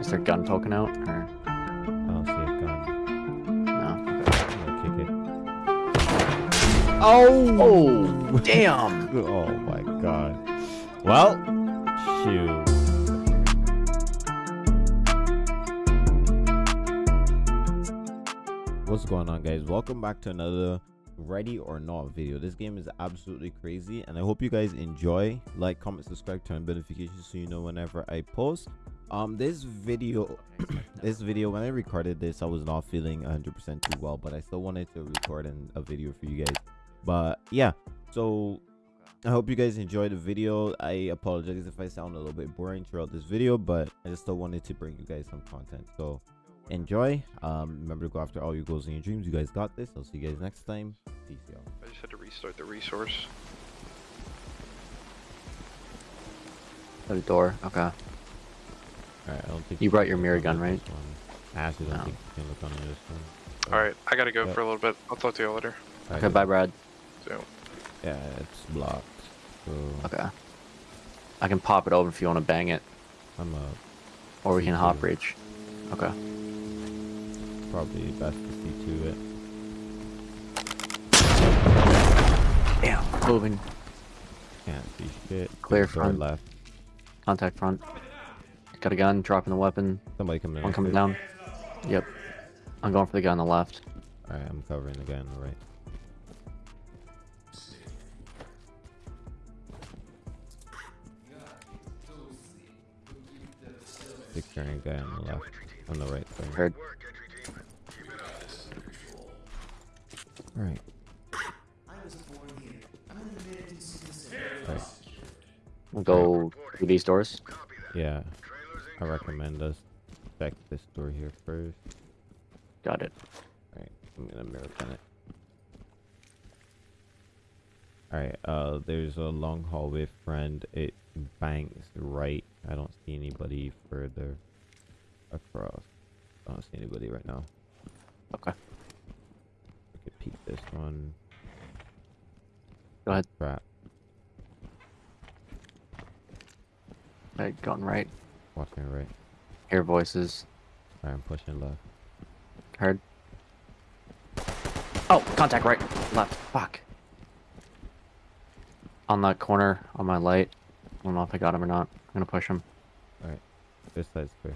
Is there a gun poking out? Or I don't see a gun. no? I'm gonna kick it. Oh, oh damn! Oh my god. Well, shoot. What's going on guys? Welcome back to another ready or not video. This game is absolutely crazy and I hope you guys enjoy. Like, comment, subscribe, turn notifications so you know whenever I post. Um this video this video when I recorded this I was not feeling 100% too well but I still wanted to record an, a video for you guys. But yeah, so I hope you guys enjoyed the video. I apologize if I sound a little bit boring throughout this video, but I just still wanted to bring you guys some content. So enjoy. Um, remember to go after all your goals and your dreams. You guys got this. I'll see you guys next time. Peace, y'all. I just had to restart the resource. Got a door. Okay. Alright, I don't think You brought your mirror gun, right? one. I actually don't No. think you can look on this one. Alright, I gotta go Yeah. for a little bit. I'll talk to you later. Alright, Okay, bye, Brad. So, Yeah, it's blocked. So Okay. I can pop it open if you want to bang it, I'm uh or we can hop to- reach. Okay. probably best to see to it. Damn. Moving. Can't see shit. Clear front. left. Contact front. Got a gun. Dropping the weapon. Somebody coming in. One coming down. Yep. I'm going for the guy on the left. Alright, I'm covering the guy on the right. Securing guy on the left. On the right, sorry. Heard. Alright. Alright. We'll go through these doors. Yeah. I recommend us check this door here first. Got it. Alright, I'm gonna mirror pin it. Alright, uh there's a long hallway friend. It banks right. I don't see anybody further across. I don't see anybody right now. Okay. We could peek this one. Go ahead. Trap. Right, going right. Watching right. Hear voices. Alright, I'm pushing left. Heard. Oh, contact right. Left. Fuck. On that corner, on my light. I don't know if I got him or not. I'm gonna push him. Alright. This side's clear.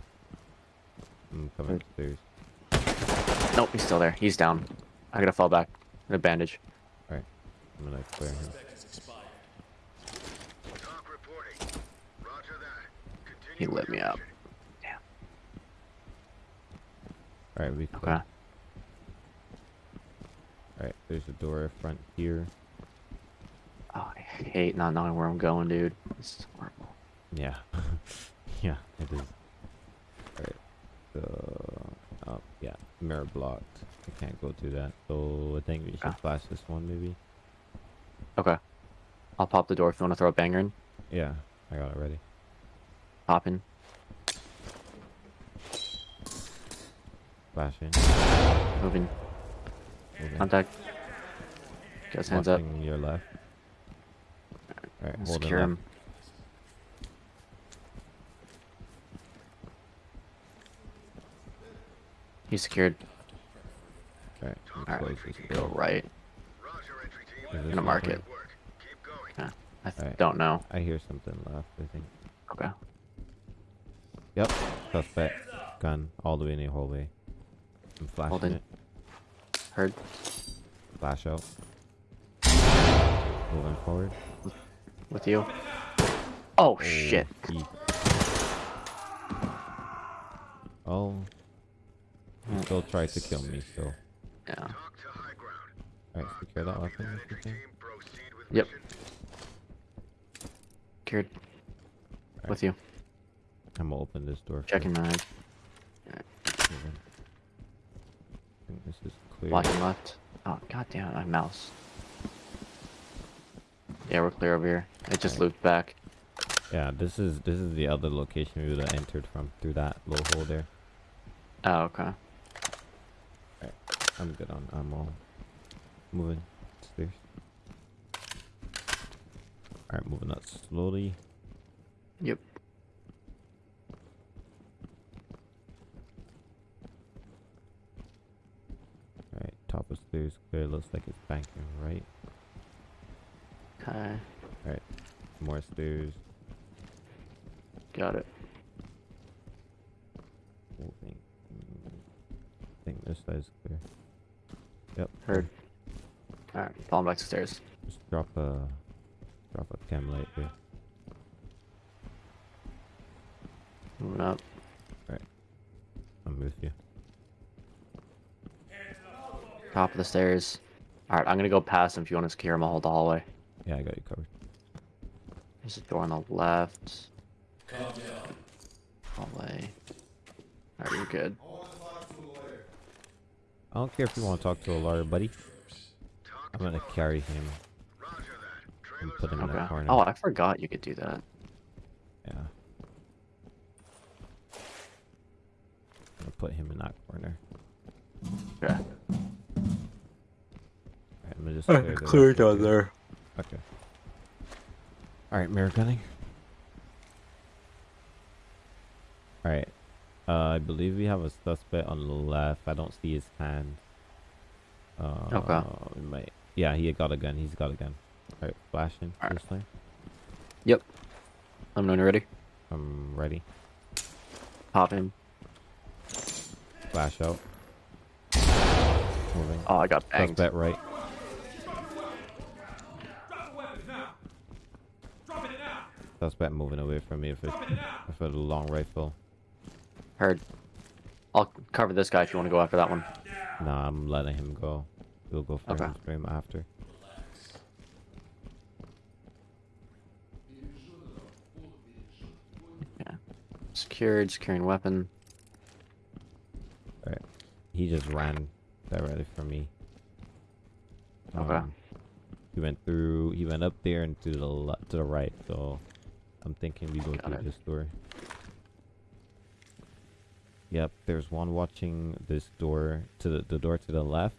I'm coming Good. upstairs. Nope, he's still there. He's down. I gotta fall back. Get a bandage. Alright. I'm gonna clear him. He lit me up. Alright, we clear. Okay. Alright, there's a door up front here. Oh, I hate not knowing where I'm going, dude. This is horrible. Yeah. yeah, it is. Alright. So, oh, yeah, mirror blocked. I can't go through that. So, I think we should Ah. flash this one, maybe. Okay. I'll pop the door if you want to throw a banger in. Yeah, I got it ready. Pop in. Flashing. Moving. Moving. Contact. Get his hands up. Watching your left. Alright, holding Secure left. him. He's secured. Alright, I'm Alright, Go right. Is this Gonna mark clear? it. I th- Alright. don't know. I hear something left, I think. Okay. Yep, suspect. Gun all the way in the hallway. I'm flashing Holding. it. Heard. Flash out. Moving forward. With you. Oh, oh, shit. he- Oh. He still tried to kill me, so. Yeah. Alright, secure that weapon if you can. Yep. Secured. With you. I'm gonna open this door. Checking first. Moving. I think this is clear. Watching left. Oh, goddamn, my mouse. Yeah, we're clear over here. It just Alright. looped back. Yeah, this is this is the other location we would have entered from through that little hole there. Oh, okay. Alright, I'm good on ammo. Moving stairs. Alright, moving up slowly. Yep. Clear. Looks like it's banking right. Okay. Alright. More stairs. Got it. Moving. Mm, I think this side's clear. Yep. Heard. Alright, falling back to stairs. Just drop a drop a chem light there. Moving up. Alright. I'm with you. Top of the stairs. Alright, I'm gonna go past him if you want to secure him. I'll hold the hallway. Yeah, I got you covered. There's a door on the left. Hallway. Alright, you're good. I don't care if you want to talk to a lawyer, buddy. I'm gonna carry him and put him in Okay. a corner. Oh, I forgot you could do that. Yeah. I'm gonna put him in that corner. Okay. Alright, I'm gonna just clear the rest of the- there. Okay. Alright, mirror gunning. Alright. Uh, I believe we have a suspect on the left. I don't see his hand. Uh, Okay. We might. Yeah, he got a gun. He's got a gun. Alright, flashing Alright. this time. Yep. I'm when you're ready. I'm ready. Pop him. Flash out. Moving. Oh, I got banged. Suspect right. I suspect moving away from me if it's if it's a long rifle. Heard. I'll cover this guy if you want to go after that one. Nah, I'm letting him go. We'll go for Okay. him stream after. Secured, securing weapon. Alright. He just ran directly from me. Okay. Um, he went through. He went up there and to the le- to the right. So I'm thinking we go Got through it. this door. Yep, there's one watching this door to the, the door to the left.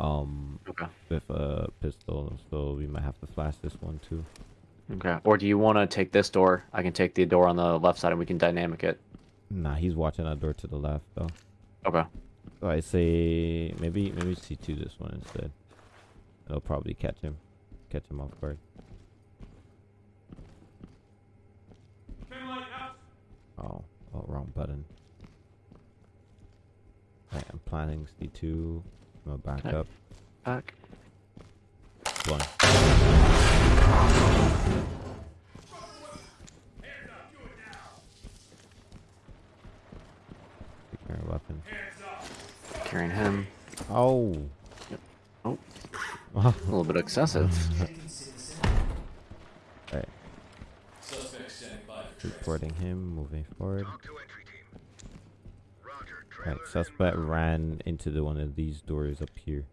Um, Okay. with a pistol, so we might have to flash this one too. Okay. Or do you want to take this door? I can take the door on the left side and we can dynamic it. Nah, he's watching that door to the left though. Okay. So I say maybe maybe C two this one instead. It'll probably catch him, catch him off guard. Oh, oh, wrong button. Right, I'm planning C two. I'm gonna back up. Back. One. Weapon. Carrying him. Oh. Oh. A little bit excessive. Right. Reporting him, moving forward. Right, suspect ran into the one of these doors up here.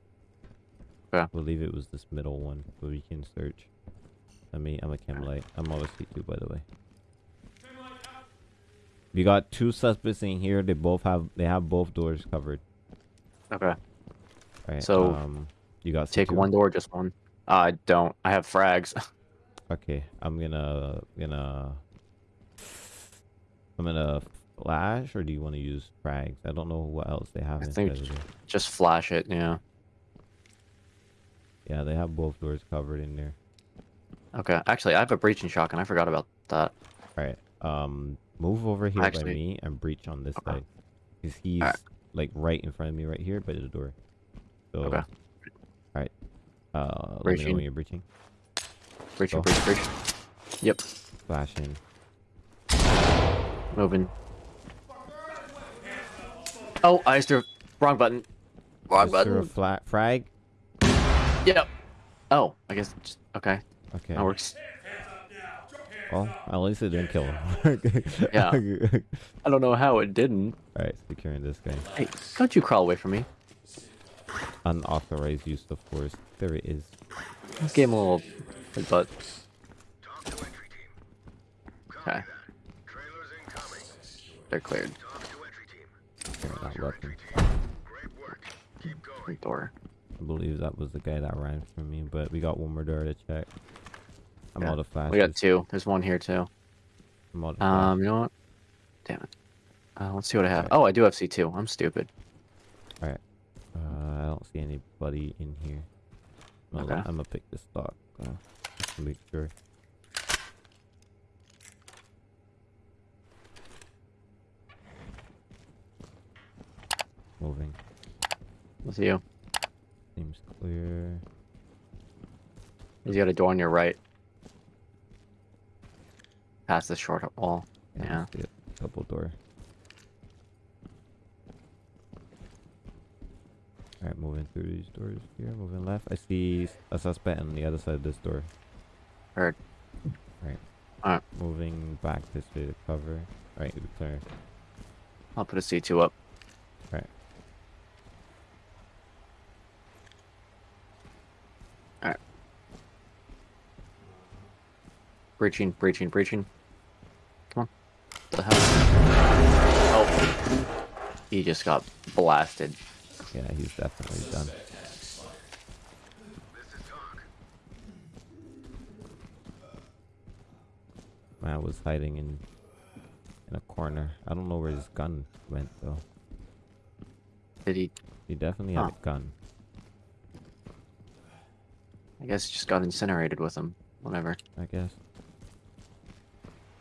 Okay. I believe it was this middle one, but we can search. I mean, I'm a chem light. I'm obviously a C2 by the way. We got two suspects in here. They both have, they have both doors covered. Okay. Right. So, um, you got Take one door, just one. Uh, I don't. I have frags. Okay, I'm gonna gonna I'm gonna flash, or do you want to use frags? I don't know what else they have I think there. just flash it. Yeah. Yeah, they have both doors covered in there. Okay. Actually, I have a breaching shotgun. I forgot about that. All right, um, move over here by me and breach on this Okay. side, cause he's Alright. like right in front of me right here by the door. So, Okay. all right, uh, let me know when you're breaching. Breaching, Go. breach, breach. Yep. Flashing. Moving. Oh, I used to. Wrong button. Wrong Is there a button. flat frag? Yep. Oh, I guess. Just, okay. Okay. That works. Well, at least it didn't kill him. Yeah. I don't know how it didn't. All right, securing this guy. Hey, don't you crawl away from me. Unauthorized use of force. There it is. This game a little. But. Okay. They're cleared. Securing that weapon. Front door. I believe that was the guy that ran from me, but we got one more door to check. I'm Yeah, out of flashes. We got two. There's one here too. I'm out of Um, you know what? Damn it. Uh, let's see what I have. Oh, I do have C2. I'm stupid. Alright. Uh, don't see anybody in here. I'm Okay. gonna pick this stock uh, just to make sure. Moving. With you. Seems clear. He's got a door on your right. Past the short wall. Yeah. Yeah. I see it. Double door. Alright, moving through these doors here. Moving left. I see a suspect on the other side of this door. Heard. Right. Alright. Moving back this way to cover. Alright, clear. I'll put a C2 up. Right. Alright. Breaching, breaching, breaching. Come on. What the hell? Oh. He just got blasted. Yeah, he's definitely done. Man was hiding in in a corner. I don't know where his gun went though. Did he? He definitely had a gun. I guess he just got incinerated with him. Whatever. I guess.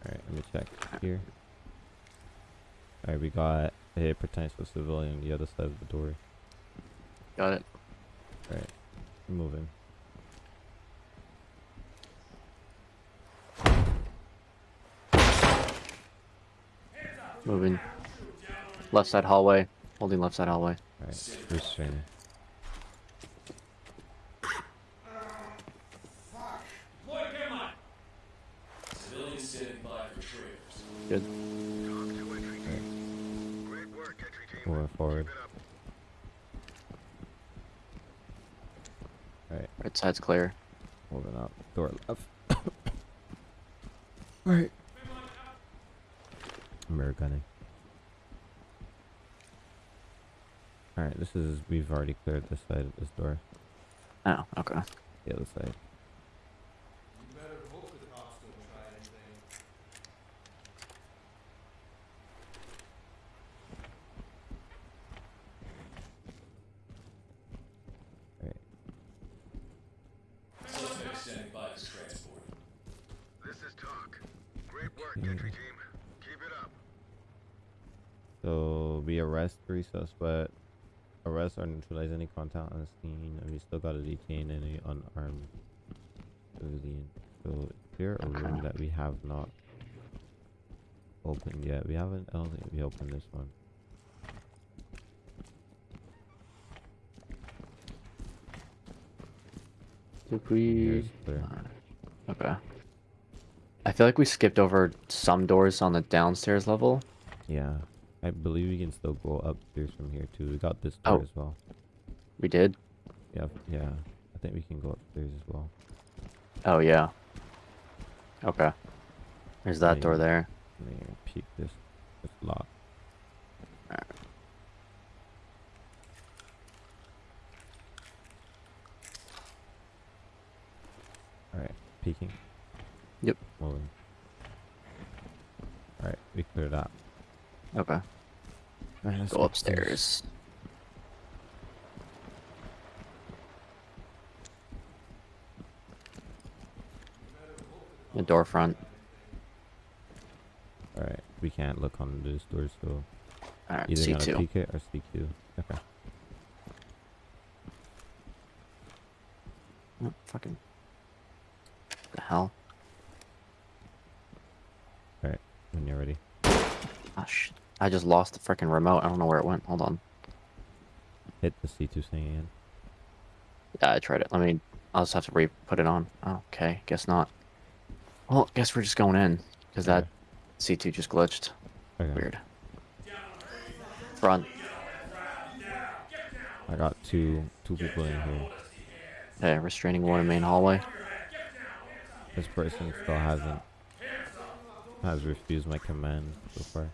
Alright, let me check here. Alright, we got a potential civilian on the other side of the door. Got it. Alright, moving. Moving. Left side hallway. Holding left side hallway. Alright, restraining. Side's clear. moving up. Door left. Alright. Mirror gunning. Alright, this is we've already cleared this side of this door. Oh, okay. The other side. Alright. This is TOC. Great work, Mhm. entry team. Keep it up. So we arrest three suspect, arrest or neutralize any contact on the scene, and we still gotta detain any unarmed civilian. So is there a room that we have not opened yet? We haven't. I don't think we opened this one. Did we? Here's. Okay. I feel like we skipped over some doors on the downstairs level. Yeah, I believe we can still go upstairs from here too. We got this door Oh. as well. We did. Yeah, yeah. I think we can go upstairs as well. Oh yeah. Okay. There's that door there. Let me peek this. It's locked. Alright, peeking. Yep. Moving. Alright, we cleared that. Okay. Alright, let's Go upstairs. The door front. Alright, we can't look on this door, so Alright, either gonna C2. peek it or CQ. Okay. Oh, fucking. The hell? When you're ready. Ah, shit. I just lost the freaking remote. I don't know where it went. Hold on. Hit the C2 thing again. Yeah, I tried it. Let me. I'll just have to re put it on. Okay, guess not. Well, guess we're just going in because that C2 just glitched. Okay. Weird. Front. I got two two people in here. Yeah, restraining one in main hallway. This person still hasn't has refused my command so far.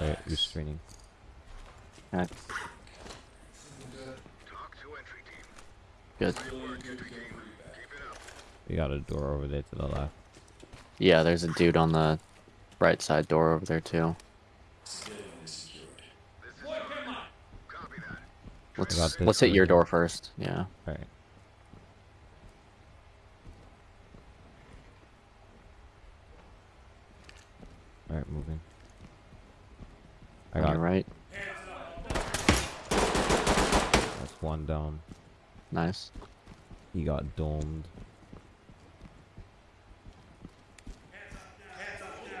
Right, restraining. Yeah, TOC to entry team. good. Work, entry team. Keep it up. We got a door over there to the left. Yeah, there's a dude on the right side door over there too. This is TOC. Copy that. Let's let's hit your door first. Yeah. All right. All right, moving. I On got your right. that's one down. Nice. He got domed.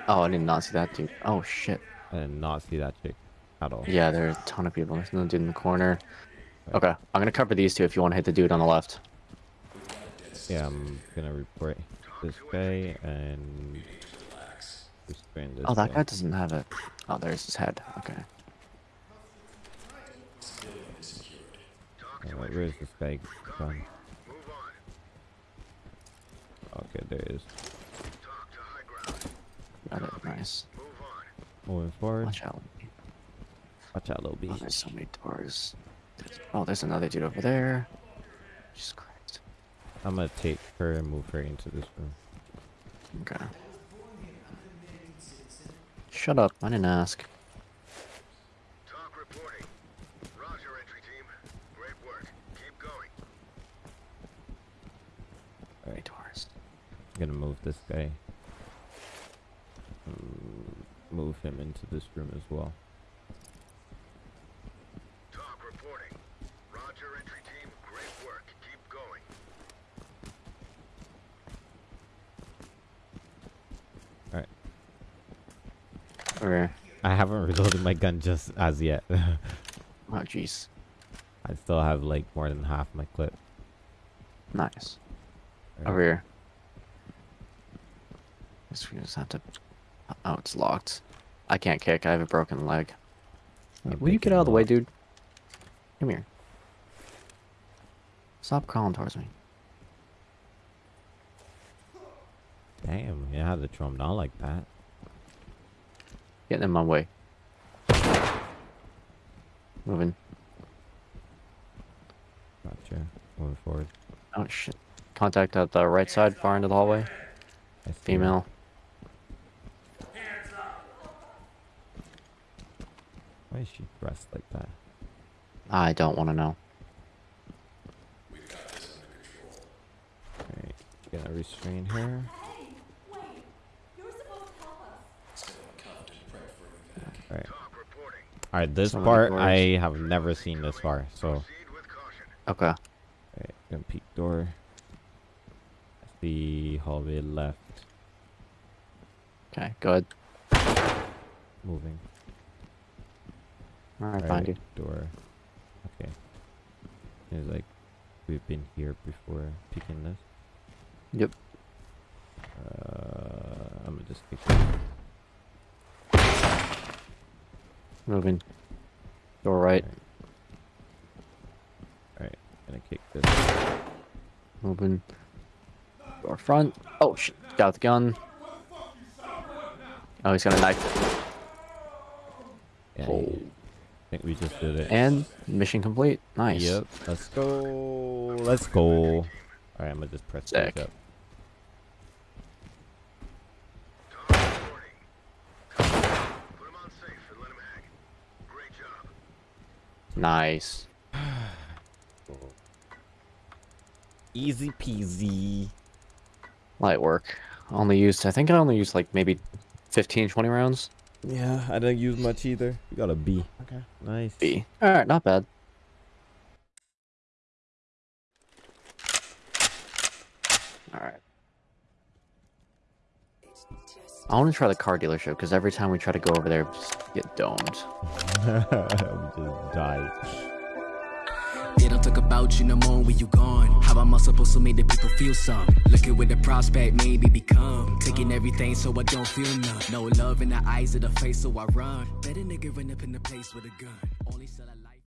Oh, I did not see that dude. Oh shit. I did not see that chick at all. Yeah, there's a ton of people. There's no dude in the corner. Okay, I'm gonna cover these two if you want to hit the dude on the left. Yeah, I'm gonna report this guy and this Oh, that guy doesn't have it. Oh, there's his head. Okay. Alright, where's this? Move on. Okay, there it is. Talk to high ground. Got it. Nice. Moving forward. Watch out. Watch out, little Oh, there's so many doors. There's- oh, there's another dude over there. Jesus Christ. I'm gonna take her and move her into this room. Okay. Shut up. I didn't ask. TOC reporting. Roger, entry team. Great work. Keep going. Alright, doors. I'm gonna move this guy. Mm, Move him into this room as well. TOC reporting. Roger, entry team. Great work. Keep going. Okay. I haven't reloaded my gun just as yet. Oh, jeez. I still have like more than half my clip. Nice. Alright. Over here. Guess we just have to. Uh, oh, it's locked. I can't kick. I have a broken leg. I'm Will you get out of the way, dude? Come here. Stop crawling towards me. Damn, you had to throw him down like that. Getting in my way. Moving. Gotcha. Moving forward. Oh shit. Contact at the right side, far into the hallway. See Why is she dressed like that? I don't want to know. Alright, gonna restrain her. Alright. Alright, this Some part. I have never seen this far, so Proceed with caution. Okay. alright, gonna peek door. The hallway left. Okay. Good. Moving. Right. Alright, Find you. door. Okay. It's like we've been here before peeking this. Yep. Uh, I'm gonna just take this. Moving. Door right. Alright, gonna kick this. Moving. Door front. Oh shit. Got the gun. Oh, he's got a knife. Yeah, Oh. I think we just did it. And mission complete. Nice. Yep. Let's go. Let's go. Alright, I'm gonna just press Sick. up. TOC reporting. Put him on safe and let him hang. Great job. Nice. Easy peasy. Light work. Only used. I think I only used like maybe 15, 20 rounds. Yeah, I didn't use much either. We got a B. Okay. Nice. B. All right. Not bad. All right. I want to try the car dealership because every time we try to go over there, we just get domed. we just died. Talk about you no more when you gone. How am I supposed to make the people feel some? Looking with the prospect, maybe become. Taking everything so I don't feel none. No love in the eyes of the face, so I run. Better nigga run up in the place with a gun. Only I